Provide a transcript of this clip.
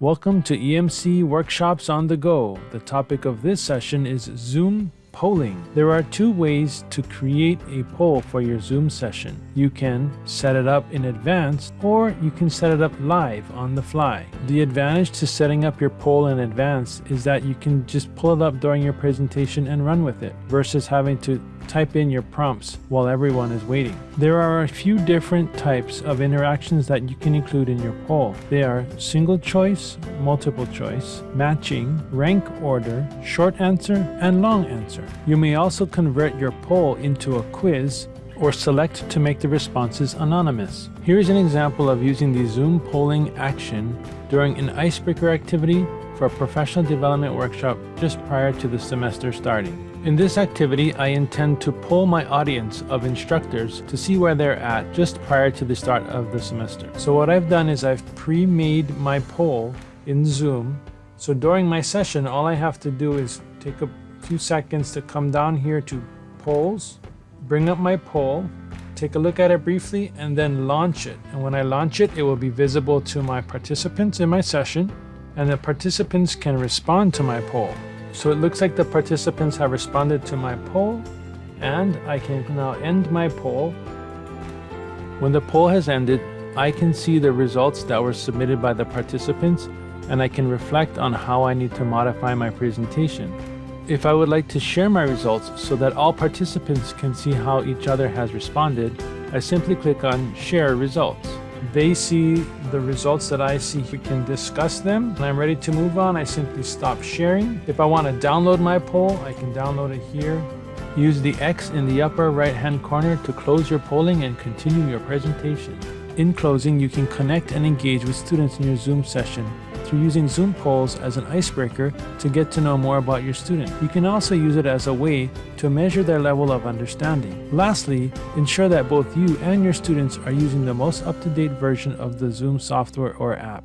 Welcome to EMC Workshops on the Go. The topic of this session is Zoom polling. There are two ways to create a poll for your Zoom session. You can set it up in advance or you can set it up live on the fly. The advantage to setting up your poll in advance is that you can just pull it up during your presentation and run with it versus having to type in your prompts while everyone is waiting. There are a few different types of interactions that you can include in your poll. They are single choice, multiple choice, matching, rank order, short answer, and long answer. You may also convert your poll into a quiz or select to make the responses anonymous. Here is an example of using the Zoom polling action during an icebreaker activity for a professional development workshop just prior to the semester starting. In this activity, I intend to poll my audience of instructors to see where they're at just prior to the start of the semester. So what I've done is I've pre-made my poll in Zoom. So during my session, all I have to do is take a few seconds to come down here to polls, bring up my poll, take a look at it briefly, and then launch it. And when I launch it, it will be visible to my participants in my session, and the participants can respond to my poll. So it looks like the participants have responded to my poll and I can now end my poll. When the poll has ended, I can see the results that were submitted by the participants and I can reflect on how I need to modify my presentation. If I would like to share my results so that all participants can see how each other has responded, I simply click on Share Results they see the results that I see. We can discuss them. When I'm ready to move on, I simply stop sharing. If I want to download my poll, I can download it here. Use the X in the upper right hand corner to close your polling and continue your presentation. In closing, you can connect and engage with students in your Zoom session through using Zoom polls as an icebreaker to get to know more about your student. You can also use it as a way to measure their level of understanding. Lastly, ensure that both you and your students are using the most up-to-date version of the Zoom software or app.